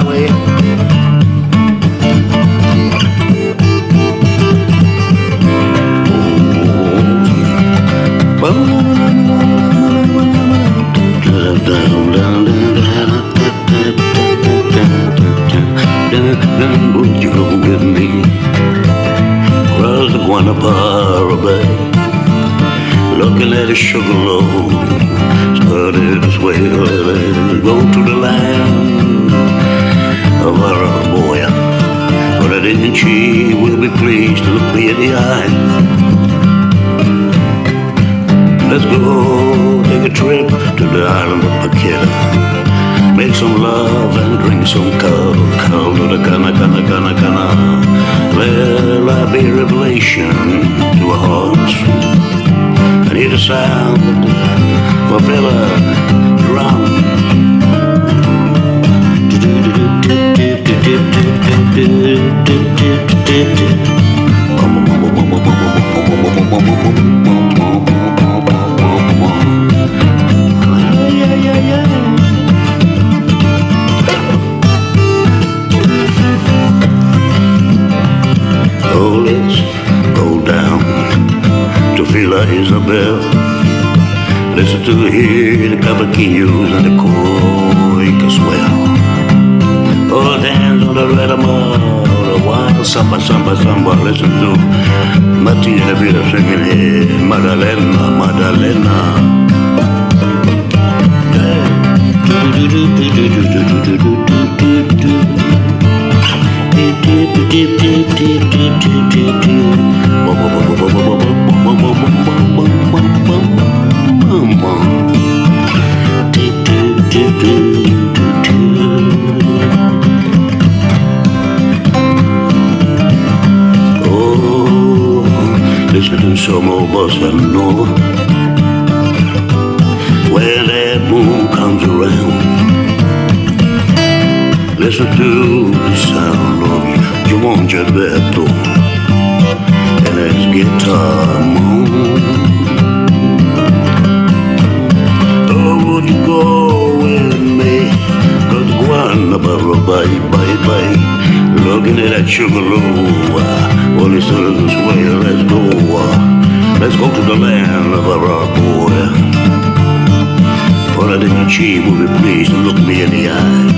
highway. Would you go with me? Across the Guanabara Bay Looking at a sugar loaf Started to sway go to the land Of Araboya But I didn't she will be pleased to look me in the eye. Let's go take a trip to the island of Paqueta Make some love and drink some Cold to the cana, cana, cana, cana Well, I be revelation to our hearts I hear the sound. Of a fella Isabel. Listen to hear the cavaquinhos and the Quaker swell. Oh, dance on the rhythm of the wild samba, samba, samba. Listen to Martina singing here, Madalena, Madalena. Listen to some old bossa nova when that moon comes around. Listen to the sound of João Gilberto and his guitar moan. Oh, would you go with me? Cause Guanabara, bye, bye, bye. Looking at that sugarloaf. Well, listen this way, let's go. uh, Let's go to the land of our boy. For I didn't achieve will be pleased to look me in the eyes.